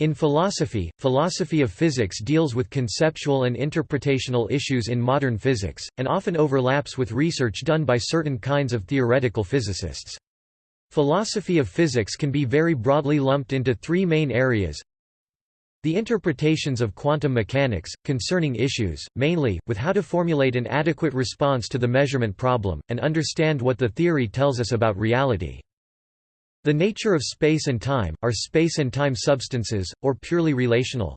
In philosophy, philosophy of physics deals with conceptual and interpretational issues in modern physics, and often overlaps with research done by certain kinds of theoretical physicists. Philosophy of physics can be very broadly lumped into three main areas. The interpretations of quantum mechanics, concerning issues, mainly, with how to formulate an adequate response to the measurement problem, and understand what the theory tells us about reality. The nature of space and time, are space and time substances, or purely relational?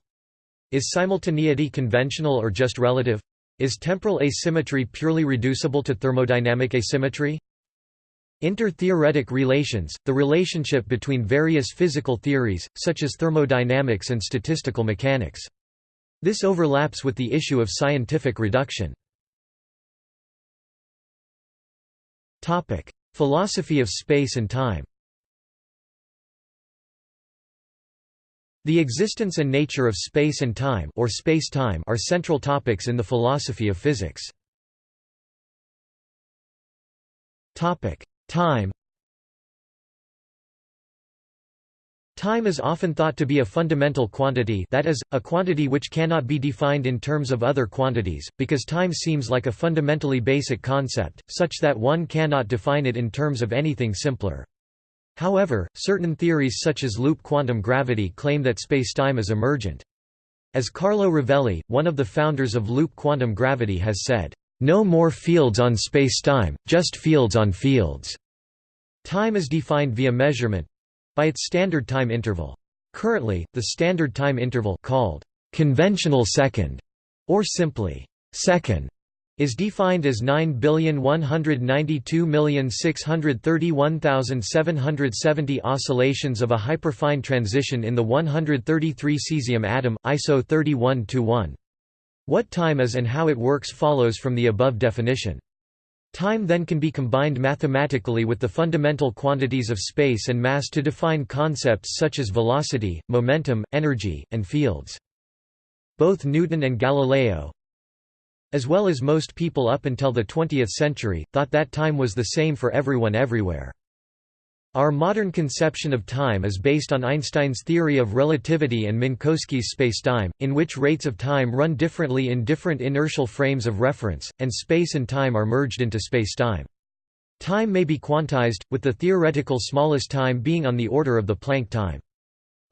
Is simultaneity conventional or just relative? Is temporal asymmetry purely reducible to thermodynamic asymmetry? Inter-theoretic relations, the relationship between various physical theories, such as thermodynamics and statistical mechanics. This overlaps with the issue of scientific reduction. Philosophy of space and time The existence and nature of space and time or space-time are central topics in the philosophy of physics. Topic: Time. Time is often thought to be a fundamental quantity that is, a quantity which cannot be defined in terms of other quantities, because time seems like a fundamentally basic concept, such that one cannot define it in terms of anything simpler. However, certain theories such as loop quantum gravity claim that spacetime is emergent. As Carlo Rovelli, one of the founders of loop quantum gravity has said, "...no more fields on spacetime, just fields on fields." Time is defined via measurement—by its standard time interval. Currently, the standard time interval called conventional second, or simply second, is defined as 9,192,631,770 oscillations of a hyperfine transition in the 133 cesium atom, ISO 31-1. What time is and how it works follows from the above definition. Time then can be combined mathematically with the fundamental quantities of space and mass to define concepts such as velocity, momentum, energy, and fields. Both Newton and Galileo, as well as most people up until the 20th century, thought that time was the same for everyone everywhere. Our modern conception of time is based on Einstein's theory of relativity and Minkowski's spacetime, in which rates of time run differently in different inertial frames of reference, and space and time are merged into spacetime. Time may be quantized, with the theoretical smallest time being on the order of the Planck time.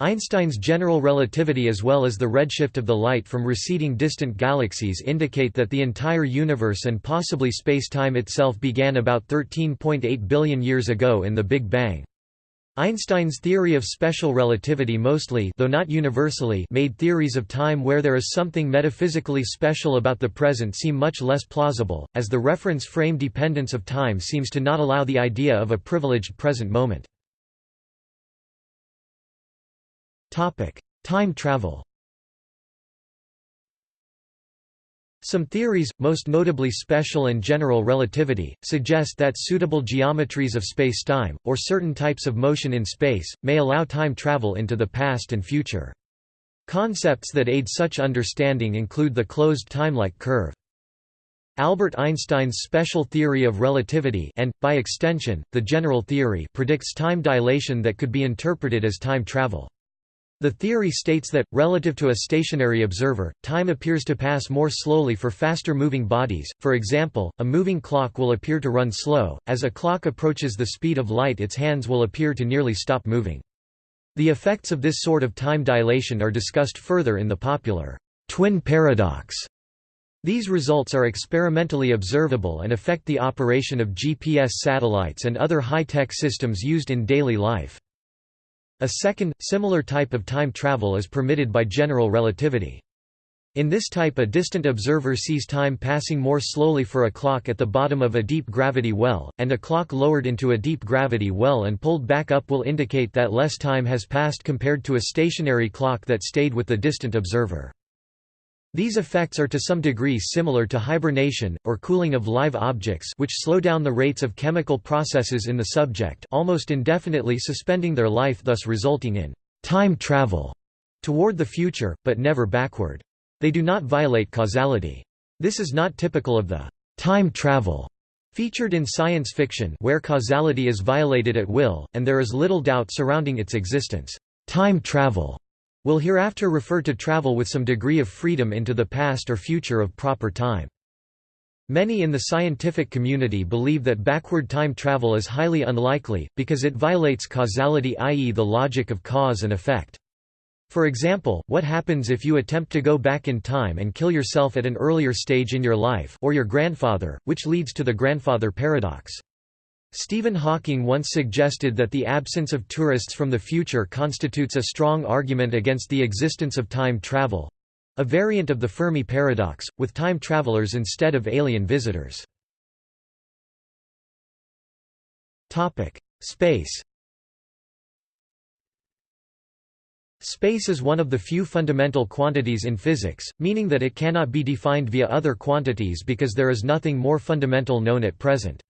Einstein's general relativity as well as the redshift of the light from receding distant galaxies indicate that the entire universe and possibly space-time itself began about 13.8 billion years ago in the Big Bang. Einstein's theory of special relativity mostly though not universally made theories of time where there is something metaphysically special about the present seem much less plausible, as the reference frame dependence of time seems to not allow the idea of a privileged present moment. Time travel Some theories, most notably special and general relativity, suggest that suitable geometries of spacetime, or certain types of motion in space, may allow time travel into the past and future. Concepts that aid such understanding include the closed timelike curve. Albert Einstein's special theory of relativity and, by extension, the general theory predicts time dilation that could be interpreted as time travel. The theory states that, relative to a stationary observer, time appears to pass more slowly for faster-moving bodies, for example, a moving clock will appear to run slow, as a clock approaches the speed of light its hands will appear to nearly stop moving. The effects of this sort of time dilation are discussed further in the popular twin paradox. These results are experimentally observable and affect the operation of GPS satellites and other high-tech systems used in daily life. A second, similar type of time travel is permitted by general relativity. In this type a distant observer sees time passing more slowly for a clock at the bottom of a deep gravity well, and a clock lowered into a deep gravity well and pulled back up will indicate that less time has passed compared to a stationary clock that stayed with the distant observer. These effects are to some degree similar to hibernation, or cooling of live objects which slow down the rates of chemical processes in the subject almost indefinitely suspending their life thus resulting in time travel toward the future, but never backward. They do not violate causality. This is not typical of the time travel featured in science fiction where causality is violated at will, and there is little doubt surrounding its existence. Time travel will hereafter refer to travel with some degree of freedom into the past or future of proper time. Many in the scientific community believe that backward time travel is highly unlikely, because it violates causality i.e. the logic of cause and effect. For example, what happens if you attempt to go back in time and kill yourself at an earlier stage in your life or your grandfather, which leads to the grandfather paradox. Stephen Hawking once suggested that the absence of tourists from the future constitutes a strong argument against the existence of time travel—a variant of the Fermi paradox, with time travelers instead of alien visitors. Space Space is one of the few fundamental quantities in physics, meaning that it cannot be defined via other quantities because there is nothing more fundamental known at present.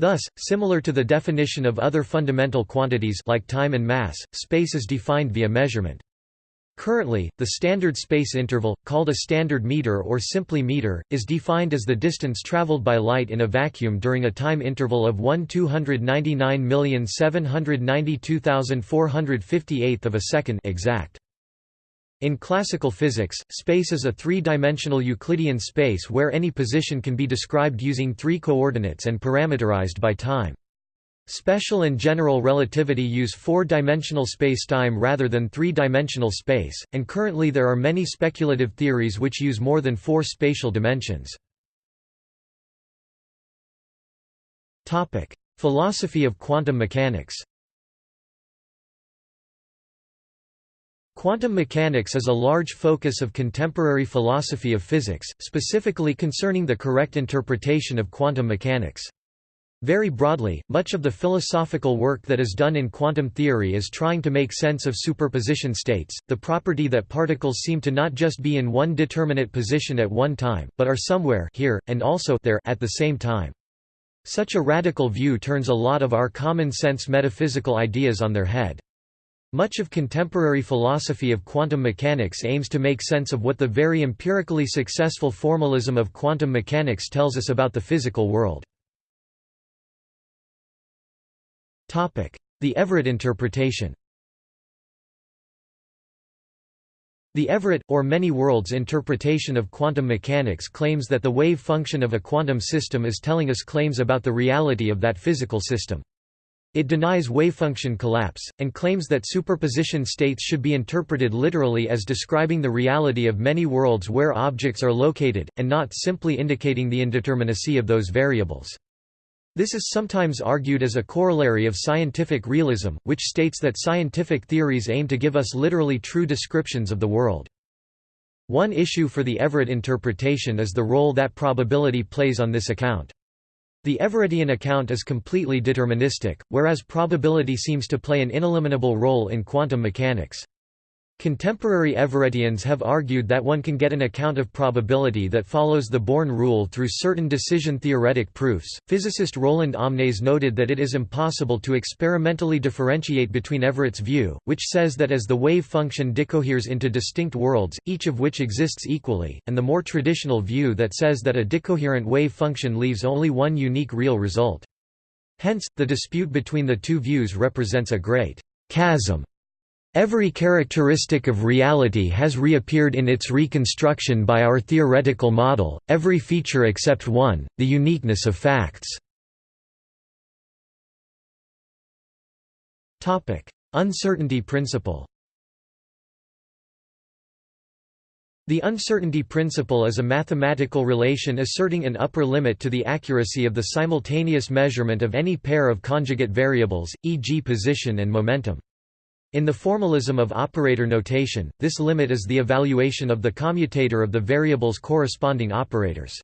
Thus, similar to the definition of other fundamental quantities like time and mass, space is defined via measurement. Currently, the standard space interval, called a standard meter or simply meter, is defined as the distance traveled by light in a vacuum during a time interval of 1 299,792,458 of a second exact. In classical physics, space is a three-dimensional Euclidean space where any position can be described using three coordinates and parameterized by time. Special and general relativity use four-dimensional spacetime rather than three-dimensional space, and currently there are many speculative theories which use more than four spatial dimensions. Philosophy of quantum mechanics Quantum mechanics is a large focus of contemporary philosophy of physics, specifically concerning the correct interpretation of quantum mechanics. Very broadly, much of the philosophical work that is done in quantum theory is trying to make sense of superposition states, the property that particles seem to not just be in one determinate position at one time, but are somewhere here, and also there at the same time. Such a radical view turns a lot of our common-sense metaphysical ideas on their head. Much of contemporary philosophy of quantum mechanics aims to make sense of what the very empirically successful formalism of quantum mechanics tells us about the physical world. The Everett interpretation The Everett, or many worlds interpretation of quantum mechanics claims that the wave function of a quantum system is telling us claims about the reality of that physical system. It denies wavefunction collapse, and claims that superposition states should be interpreted literally as describing the reality of many worlds where objects are located, and not simply indicating the indeterminacy of those variables. This is sometimes argued as a corollary of scientific realism, which states that scientific theories aim to give us literally true descriptions of the world. One issue for the Everett interpretation is the role that probability plays on this account. The Everettian account is completely deterministic, whereas probability seems to play an ineliminable role in quantum mechanics. Contemporary Everettians have argued that one can get an account of probability that follows the Born rule through certain decision-theoretic proofs. Physicist Roland Omnes noted that it is impossible to experimentally differentiate between Everett's view, which says that as the wave function decoheres into distinct worlds, each of which exists equally, and the more traditional view that says that a decoherent wave function leaves only one unique real result. Hence, the dispute between the two views represents a great chasm Every characteristic of reality has reappeared in its reconstruction by our theoretical model, every feature except one, the uniqueness of facts. Uncertainty principle The uncertainty principle is a mathematical relation asserting an upper limit to the accuracy of the simultaneous measurement of any pair of conjugate variables, e.g. position and momentum. In the formalism of operator notation, this limit is the evaluation of the commutator of the variable's corresponding operators.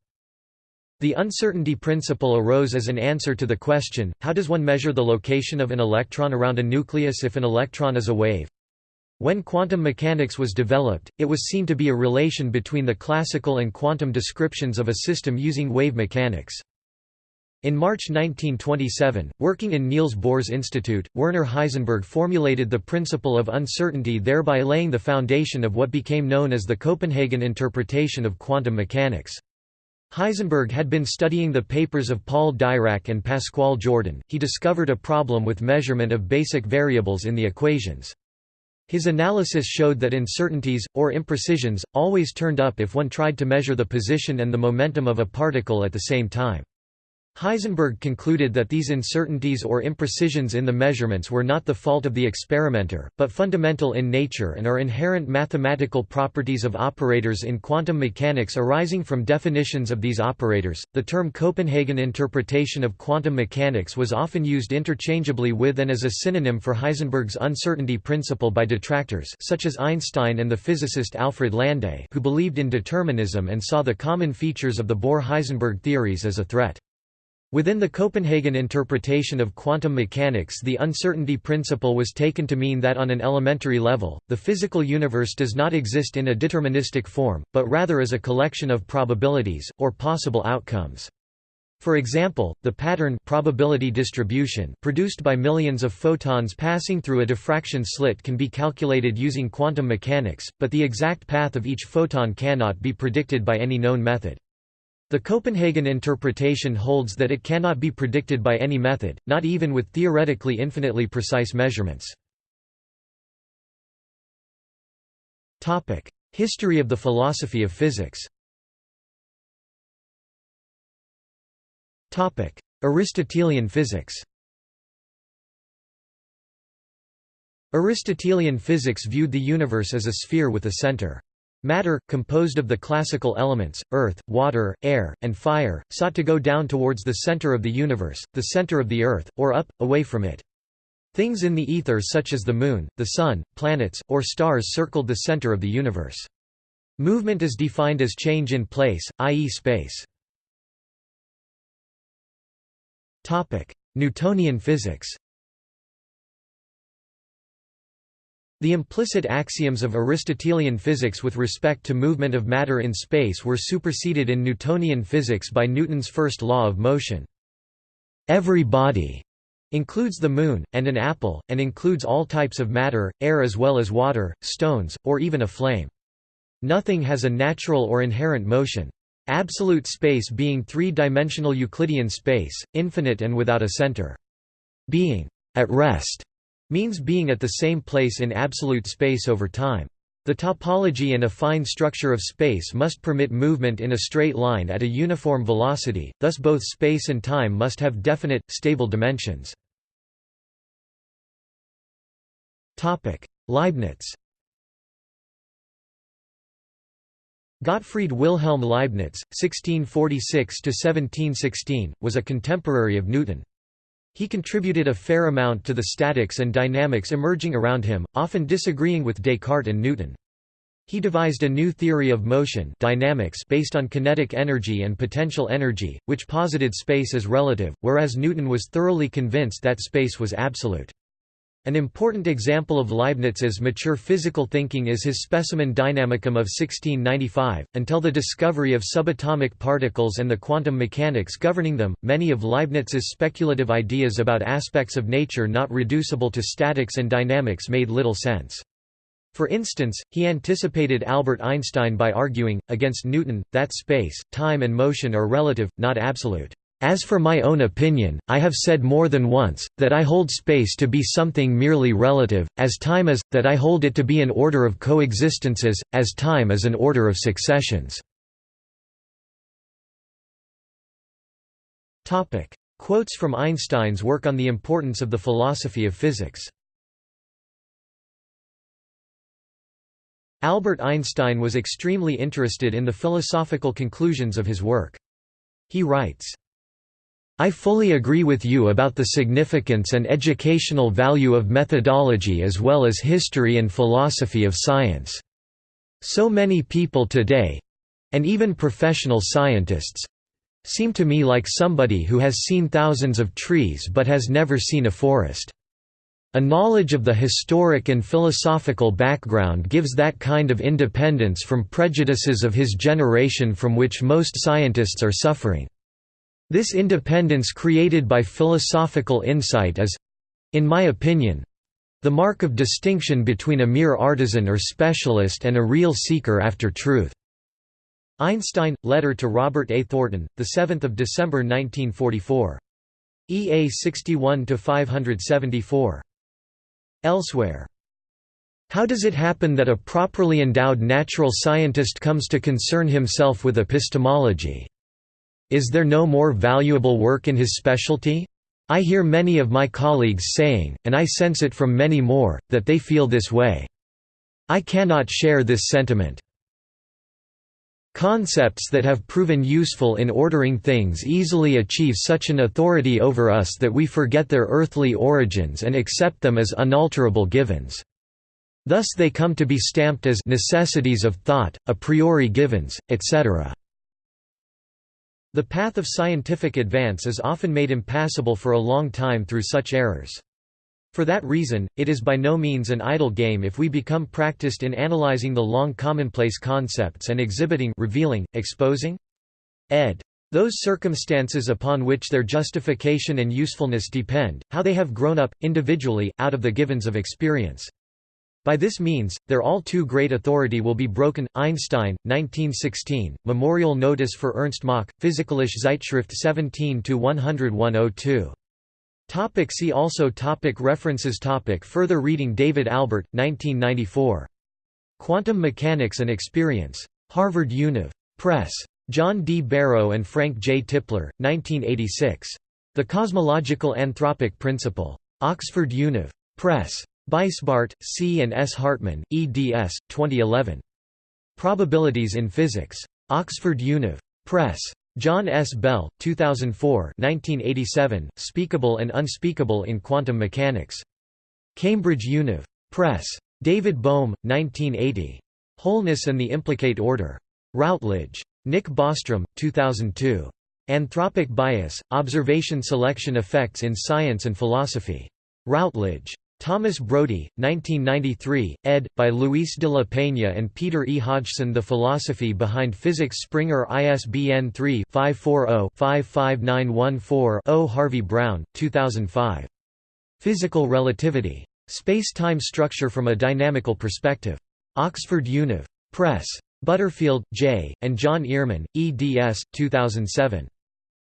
The uncertainty principle arose as an answer to the question, how does one measure the location of an electron around a nucleus if an electron is a wave? When quantum mechanics was developed, it was seen to be a relation between the classical and quantum descriptions of a system using wave mechanics. In March 1927, working in Niels Bohr's institute, Werner Heisenberg formulated the principle of uncertainty thereby laying the foundation of what became known as the Copenhagen interpretation of quantum mechanics. Heisenberg had been studying the papers of Paul Dirac and Pascual Jordan, he discovered a problem with measurement of basic variables in the equations. His analysis showed that uncertainties, or imprecisions, always turned up if one tried to measure the position and the momentum of a particle at the same time. Heisenberg concluded that these uncertainties or imprecisions in the measurements were not the fault of the experimenter, but fundamental in nature and are inherent mathematical properties of operators in quantum mechanics arising from definitions of these operators. The term Copenhagen interpretation of quantum mechanics was often used interchangeably with and as a synonym for Heisenberg's uncertainty principle by detractors such as Einstein and the physicist Alfred Landé, who believed in determinism and saw the common features of the Bohr-Heisenberg theories as a threat. Within the Copenhagen interpretation of quantum mechanics the uncertainty principle was taken to mean that on an elementary level, the physical universe does not exist in a deterministic form, but rather as a collection of probabilities, or possible outcomes. For example, the pattern probability distribution produced by millions of photons passing through a diffraction slit can be calculated using quantum mechanics, but the exact path of each photon cannot be predicted by any known method. The Copenhagen interpretation holds that it cannot be predicted by any method, not even with theoretically infinitely precise measurements. History of the philosophy of physics Aristotelian physics Aristotelian physics viewed the universe as a sphere with a center. Matter, composed of the classical elements, earth, water, air, and fire, sought to go down towards the center of the universe, the center of the earth, or up, away from it. Things in the ether such as the moon, the sun, planets, or stars circled the center of the universe. Movement is defined as change in place, i.e. space. Newtonian physics The implicit axioms of Aristotelian physics with respect to movement of matter in space were superseded in Newtonian physics by Newton's first law of motion. Every body includes the moon, and an apple, and includes all types of matter, air as well as water, stones, or even a flame. Nothing has a natural or inherent motion. Absolute space being three-dimensional Euclidean space, infinite and without a center. Being at rest means being at the same place in absolute space over time. The topology and affine structure of space must permit movement in a straight line at a uniform velocity, thus both space and time must have definite, stable dimensions. Leibniz Gottfried Wilhelm Leibniz, 1646–1716, was a contemporary of Newton. He contributed a fair amount to the statics and dynamics emerging around him, often disagreeing with Descartes and Newton. He devised a new theory of motion dynamics based on kinetic energy and potential energy, which posited space as relative, whereas Newton was thoroughly convinced that space was absolute. An important example of Leibniz's mature physical thinking is his Specimen Dynamicum of 1695. Until the discovery of subatomic particles and the quantum mechanics governing them, many of Leibniz's speculative ideas about aspects of nature not reducible to statics and dynamics made little sense. For instance, he anticipated Albert Einstein by arguing, against Newton, that space, time and motion are relative, not absolute. As for my own opinion, I have said more than once, that I hold space to be something merely relative, as time is, that I hold it to be an order of coexistences, as time is an order of successions. Quotes from Einstein's work on the importance of the philosophy of physics Albert Einstein was extremely interested in the philosophical conclusions of his work. He writes, I fully agree with you about the significance and educational value of methodology as well as history and philosophy of science. So many people today—and even professional scientists—seem to me like somebody who has seen thousands of trees but has never seen a forest. A knowledge of the historic and philosophical background gives that kind of independence from prejudices of his generation from which most scientists are suffering. This independence created by philosophical insight is—in my opinion—the mark of distinction between a mere artisan or specialist and a real seeker after truth." Einstein, letter to Robert A. Thornton, 7 December 1944. EA 61–574. Elsewhere How does it happen that a properly endowed natural scientist comes to concern himself with epistemology? Is there no more valuable work in his specialty? I hear many of my colleagues saying, and I sense it from many more, that they feel this way. I cannot share this sentiment. Concepts that have proven useful in ordering things easily achieve such an authority over us that we forget their earthly origins and accept them as unalterable givens. Thus they come to be stamped as necessities of thought, a priori givens, etc. The path of scientific advance is often made impassable for a long time through such errors. For that reason, it is by no means an idle game if we become practiced in analyzing the long commonplace concepts and exhibiting revealing, exposing? ed. Those circumstances upon which their justification and usefulness depend, how they have grown up, individually, out of the givens of experience. By this means, their all too great authority will be broken. Einstein, 1916, Memorial Notice for Ernst Mach, Physikalische Zeitschrift 17 10102. Topic see also topic References topic Further reading David Albert, 1994. Quantum Mechanics and Experience. Harvard Univ. Press. John D. Barrow and Frank J. Tipler, 1986. The Cosmological Anthropic Principle. Oxford Univ. Press. Beisbart, C. and S. Hartmann, eds. 2011. Probabilities in Physics. Oxford Univ. Press. John S. Bell, 2004 1987, Speakable and Unspeakable in Quantum Mechanics. Cambridge Univ. Press. David Bohm, 1980. Wholeness and the Implicate Order. Routledge. Nick Bostrom, 2002. Anthropic Bias, Observation Selection Effects in Science and Philosophy. Routledge. Thomas Brody, 1993, ed. by Luis de la Peña and Peter E. Hodgson The Philosophy Behind Physics Springer ISBN 3-540-55914-0 Harvey Brown, 2005. Physical Relativity. Space-time Structure from a Dynamical Perspective. Oxford Univ. Press. Butterfield, J., and John Earman, eds. 2007.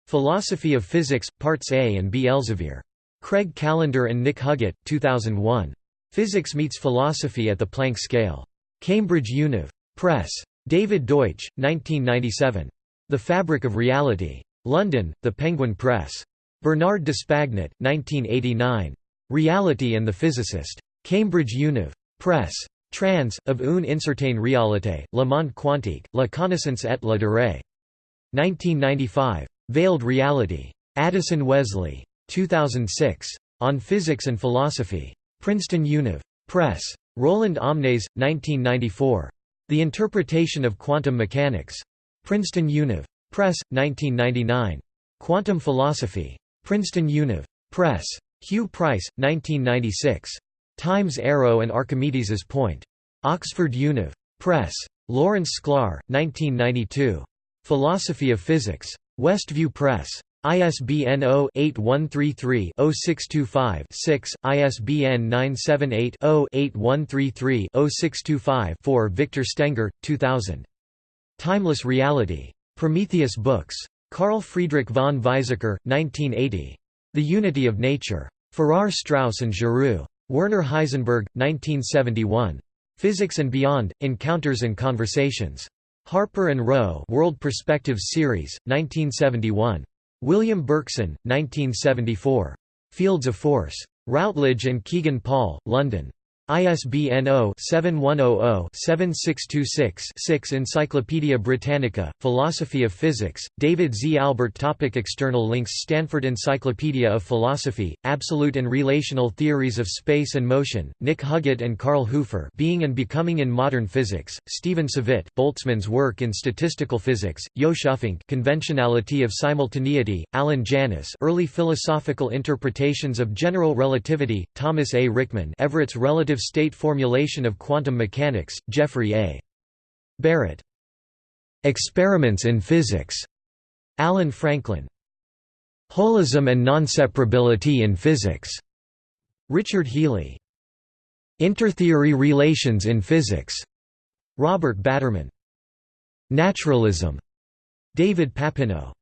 Philosophy of Physics, Parts A and B Elsevier. Craig Callender and Nick Huggett, 2001. Physics Meets Philosophy at the Planck Scale. Cambridge Univ. Press. David Deutsch, 1997. The Fabric of Reality. London, The Penguin Press. Bernard d'Espagnat, 1989. Reality and the Physicist. Cambridge Univ. Press. Trans, of une incertaine réalité, le monde quantique, la connaissance et la durée. 1995. Veiled Reality. Addison Wesley. 2006. On Physics and Philosophy. Princeton Univ. Press. Roland Omnes, 1994. The Interpretation of Quantum Mechanics. Princeton Univ. Press, 1999. Quantum Philosophy. Princeton Univ. Press. Hugh Price, 1996. Time's Arrow and Archimedes's Point. Oxford Univ. Press. Lawrence Sklar, 1992. Philosophy of Physics. Westview Press. ISBN 0-8133-0625-6, ISBN 978-0-8133-0625-4 Victor Stenger, 2000. Timeless Reality. Prometheus Books. Carl Friedrich von Weizsäcker, 1980. The Unity of Nature. Farrar Straus and Giroux. Werner Heisenberg, 1971. Physics and Beyond, Encounters and Conversations. Harper and Row World Perspectives Series, 1971. William Berkson, 1974. Fields of Force. Routledge and Kegan Paul, London. ISBN 0-7100-7626-6 Encyclopædia Britannica, Philosophy of Physics, David Z. Albert topic External links Stanford Encyclopedia of Philosophy, Absolute and Relational Theories of Space and Motion, Nick Huggett and Carl Hoefer Being and Becoming in Modern Physics, Stephen Savitt Boltzmann's work in Statistical Physics, Jos Uffink Conventionality of Simultaneity, Alan Janis Early Philosophical Interpretations of General Relativity, Thomas A. Ryckman Everett's Relative state formulation of quantum mechanics, Jeffrey A. Barrett. Experiments in Physics. Alan Franklin. Holism and Nonseparability in Physics. Richard Healey. Intertheory Relations in Physics. Robert Batterman. Naturalism. David Papineau.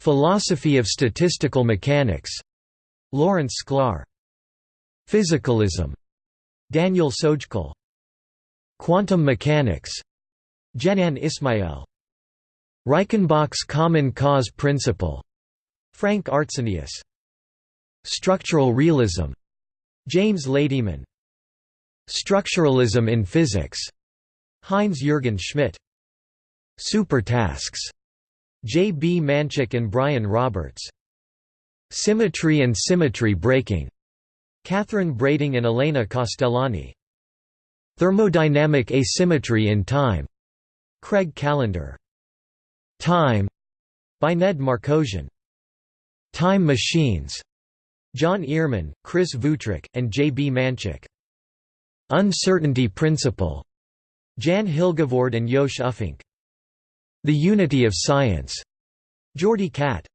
Philosophy of Statistical Mechanics. Lawrence Sklar. Physicalism. Daniel Stoljar. Quantum mechanics. Jenann Ismael. Reichenbach's common cause principle. Frank Arntzenius Structural realism. James Ladyman. Structuralism in physics. Heinz Jürgen Schmidt. Supertasks. J. B. Manchak and Brian Roberts. Symmetry and symmetry breaking Catherine Brading and Elena Castellani. Thermodynamic asymmetry in time. Craig Callender. Time. By Ned Markosian. Time Machines. John Earman, Chris Wüthrich, and J. B. Manchak. Uncertainty Principle. Jan Hilgevoord and Jos Uffink. The Unity of Science. Jordi Cat